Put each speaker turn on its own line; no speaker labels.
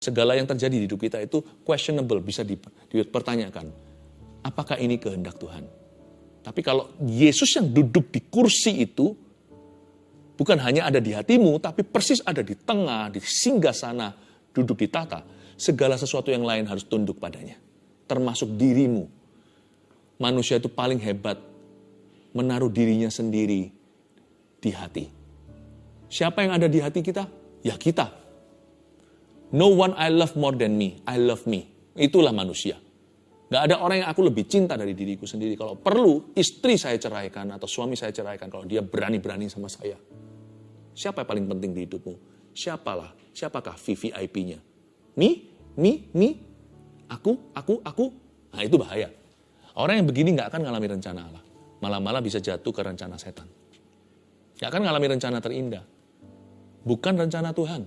Segala yang terjadi di hidup kita itu questionable, bisa dipertanyakan. Apakah ini kehendak Tuhan? Tapi kalau Yesus yang duduk di kursi itu, bukan hanya ada di hatimu, tapi persis ada di tengah, di singgah sana, duduk di tata. Segala sesuatu yang lain harus tunduk padanya. Termasuk dirimu. Manusia itu paling hebat menaruh dirinya sendiri di hati. Siapa yang ada di hati kita? Ya kita. No one I love more than me. I love me. Itulah manusia. Gak ada orang yang aku lebih cinta dari diriku sendiri. Kalau perlu, istri saya ceraikan atau suami saya ceraikan kalau dia berani-berani sama saya. Siapa yang paling penting di hidupmu? Siapalah? Siapakah VVIP-nya? Me? Me? Me? Aku? Aku? Aku? Nah itu bahaya. Orang yang begini gak akan ngalami rencana Allah. Malah-malah bisa jatuh ke rencana setan. Gak akan ngalami rencana terindah. Bukan rencana Tuhan.